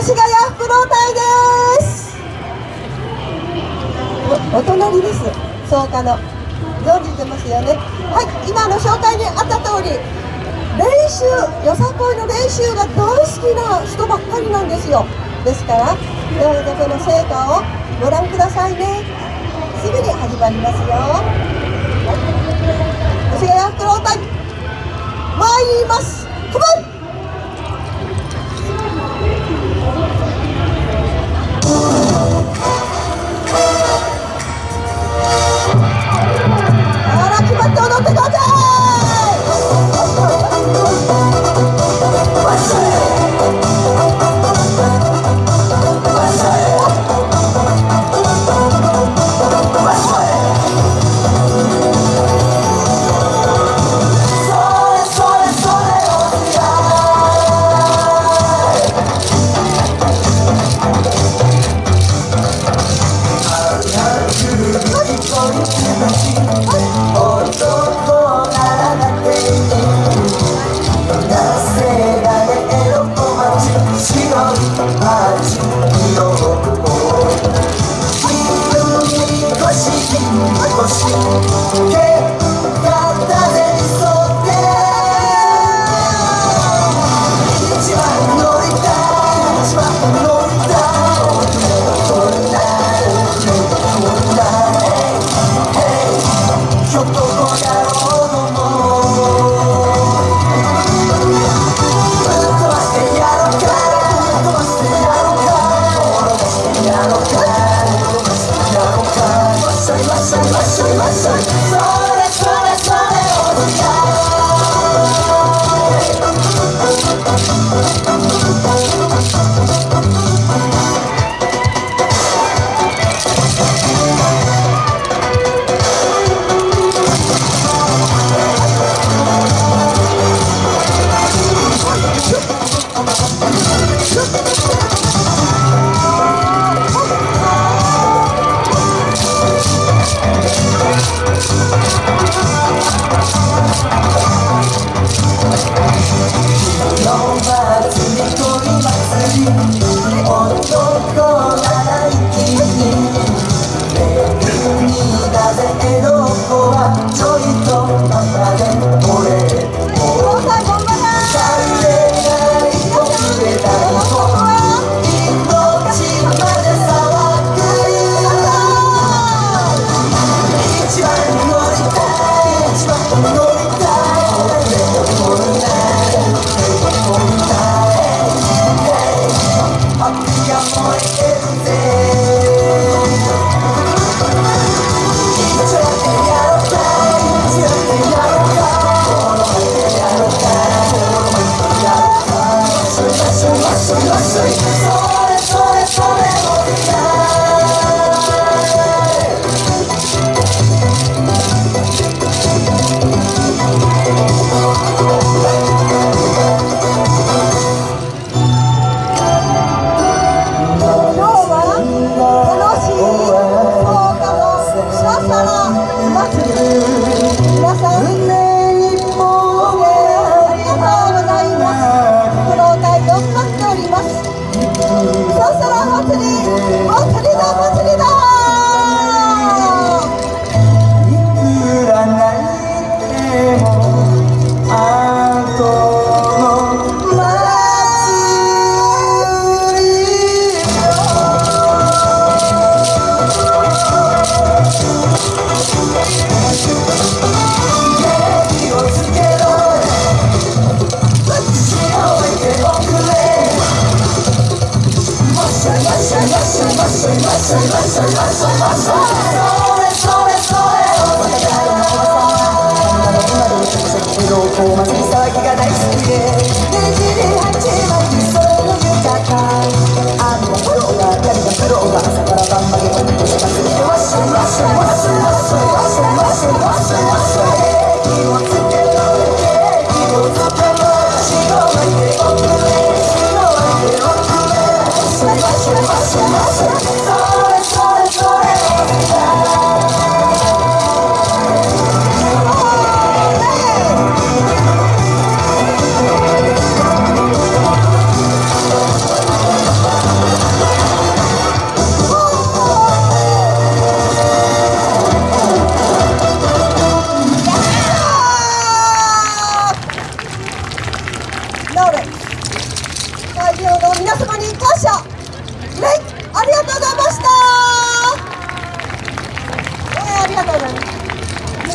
越谷福老隊です。おお隣です。草加の。存じてますよね。はい今の紹介にあった通り練習よさこいの練習が大好きな人ばっかりなんですよ。ですからどうぞこの成果をご覧くださいね。すぐに始まりますよ。越谷福老隊参ります。lesson, lesson, lesson. Yeah. performance. 皆様に感謝